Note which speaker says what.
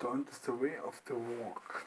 Speaker 1: Don't the way of the walk.